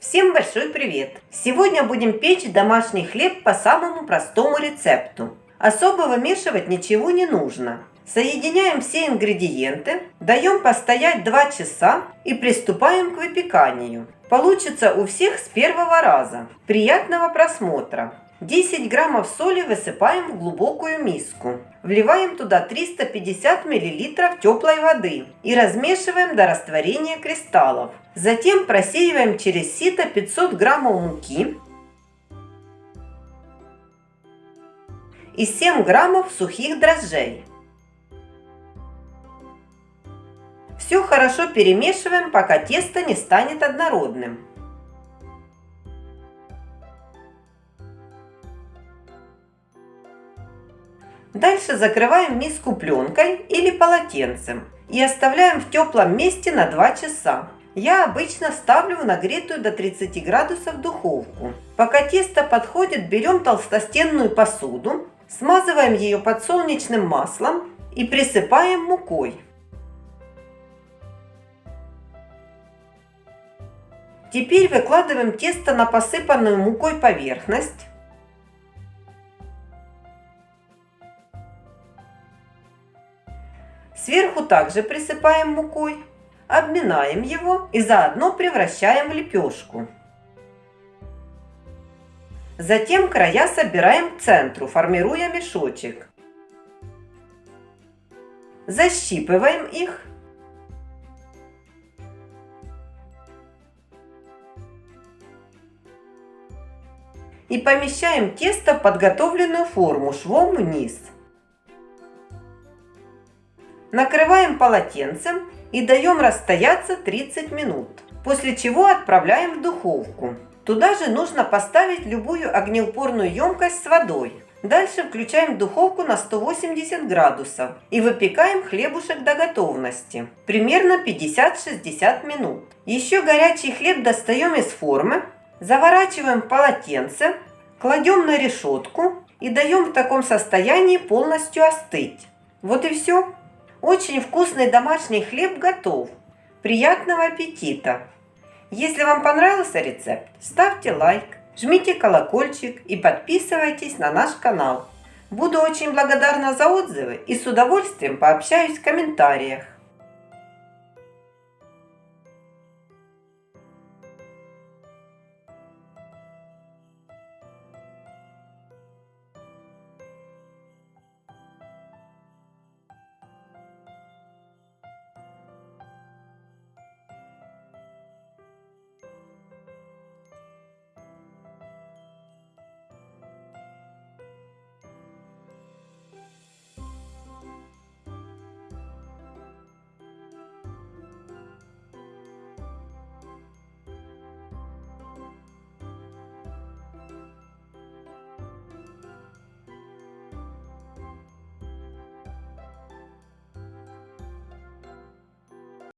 Всем большой привет! Сегодня будем печь домашний хлеб по самому простому рецепту. Особо вымешивать ничего не нужно. Соединяем все ингредиенты, даем постоять 2 часа и приступаем к выпеканию. Получится у всех с первого раза. Приятного просмотра! 10 граммов соли высыпаем в глубокую миску. Вливаем туда 350 миллилитров теплой воды и размешиваем до растворения кристаллов. Затем просеиваем через сито 500 граммов муки и 7 граммов сухих дрожжей. Все хорошо перемешиваем, пока тесто не станет однородным. Дальше закрываем миску пленкой или полотенцем и оставляем в теплом месте на 2 часа. Я обычно ставлю в нагретую до 30 градусов духовку. Пока тесто подходит, берем толстостенную посуду, смазываем ее подсолнечным маслом и присыпаем мукой. Теперь выкладываем тесто на посыпанную мукой поверхность. Сверху также присыпаем мукой, обминаем его и заодно превращаем в лепешку. Затем края собираем к центру, формируя мешочек. Защипываем их. И помещаем тесто в подготовленную форму швом вниз. Накрываем полотенцем и даем расстояться 30 минут, после чего отправляем в духовку. Туда же нужно поставить любую огнеупорную емкость с водой. Дальше включаем духовку на 180 градусов и выпекаем хлебушек до готовности, примерно 50-60 минут. Еще горячий хлеб достаем из формы, заворачиваем в полотенце, кладем на решетку и даем в таком состоянии полностью остыть. Вот и все. Очень вкусный домашний хлеб готов. Приятного аппетита! Если вам понравился рецепт, ставьте лайк, жмите колокольчик и подписывайтесь на наш канал. Буду очень благодарна за отзывы и с удовольствием пообщаюсь в комментариях.